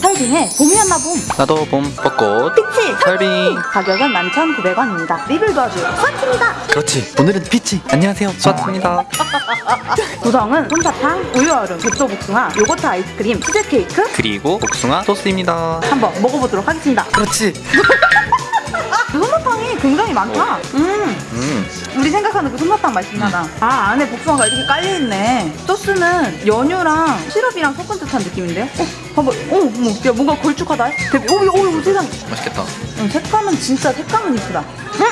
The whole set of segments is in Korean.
설빙의 봄이었나 봄. 나도 봄 벚꽃. peach 설빙 가격은 11,900원입니다. 리뷰 도와줄 수아입니다. 그렇지. 오늘은 peach 안녕하세요. 수아트입니다. 구성은 솜사탕, 우유 얼음, 백도 복숭아, 요거트 아이스크림, 치즈케이크. 그리고 복숭아 소스입니다. 한번 먹어보도록 하겠습니다. 그렇지. 솜사탕이 굉장히 많다. 음음 우리 생각하는 그 솜사탕 맛이 나다 아 안에 복숭아가 이렇게 깔려 있네. 소스는 연유랑 시럽이랑 섞은 듯한 느낌인데요? 어 봐봐. 어 어머 야 뭔가 걸쭉하다. 대박. 오오 오, 세상에 맛있겠다. 음, 색감은 진짜 색감은 이쁘다.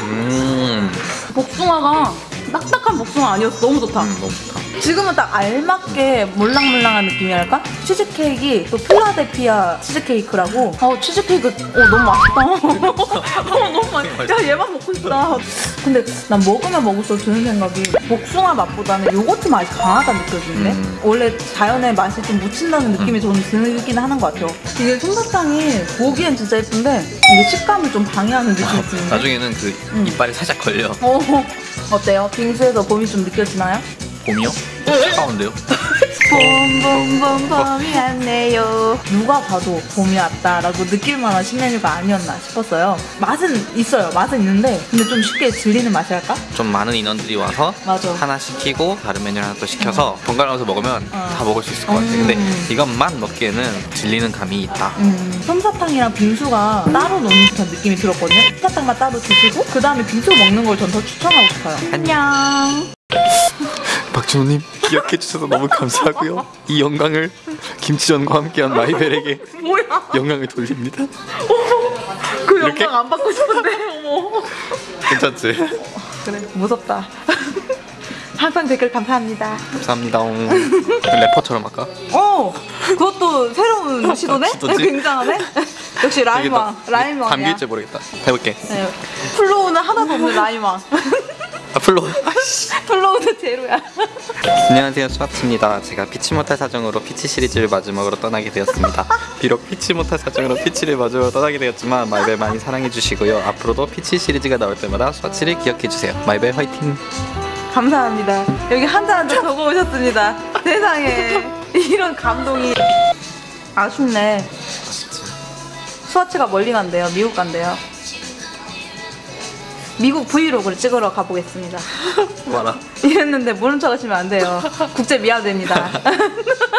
음, 복숭아가 딱딱한 복숭아 아니었어 너무 좋다. 음 너무 좋다. 지금은 딱 알맞게 몰랑몰랑한 느낌이랄까? 치즈케이크 또 필라델피아 치즈케이크라고. 어 치즈케이크 어 너무 맛있다. 어 너무 맛있다 야 얘만 먹고 싶다 근데 난 먹으면 먹을수록 드는 생각이 복숭아 맛보다는 요거트 맛이 강하다 느껴지는데 음. 원래 자연의 맛이 좀 묻힌다는 느낌이 저는 들긴 하는 것 같아요 이게 솜사탕이 보기엔 진짜 예쁜데 이게 식감을 좀 방해하는 느낌이 드는데 나중에는 그 음. 이빨에 살짝 걸려 어, 어때요? 빙수에서 봄이 좀 느껴지나요? 봄이요? 차가운데요? 봄봄봄 봄이 왔네요. 누가 봐도 봄이 왔다라고 느낄 만한 신메뉴가 아니었나 싶었어요. 맛은 있어요. 맛은 있는데 근데 좀 쉽게 질리는 맛이랄까? 좀 많은 인원들이 와서 맞아. 하나 시키고 다른 메뉴 하나 또 시켜서 번갈아가면서 먹으면 어. 다 먹을 수 있을 것 같아 근데 음. 이것만 먹기에는 질리는 감이 있다. 음, 솜사탕이랑 빙수가 따로 노는 듯한 느낌이 들었거든요. 솜사탕만 따로 드시고 그 다음에 빙수 먹는 걸 전 더 추천하고 싶어요. 안녕 박준호님 기억해 주셔서 너무 감사하고요 이 영광을 김치전과 함께한 마이벨에게 영광을 돌립니다 그 이렇게? 영광 안 받고 싶은데 어머 괜찮지? 그래 무섭다 항상 댓글 감사합니다 감사합니다 래퍼처럼 할까? 어, 그것도 새로운 시도네? 시도지? 굉장하네? 역시 rhyme왕, rhyme왕이야. 감길지 모르겠다 해볼게 네. flow는 하나도 없는 rhyme왕. 앞으로 flow는 제로야. 안녕하세요 수아트입니다 제가 피치 못할 사정으로 peach 시리즈를 마지막으로 떠나게 되었습니다 비록 피치 못할 사정으로 peach를 마지막으로 떠나게 되었지만 마이벨 많이 사랑해 주시고요 앞으로도 peach 시리즈가 나올 때마다 수아치를 기억해 주세요 마이벨 화이팅 감사합니다. 여기 한자 한자 적어 오셨습니다. 세상에. 이런 감동이. 아쉽네. 수아치가 멀리 간대요. 미국 간대요. 미국 브이로그를 찍으러 가보겠습니다. 와라 이랬는데 모른 척 하시면 안 돼요. 국제 미아됩니다.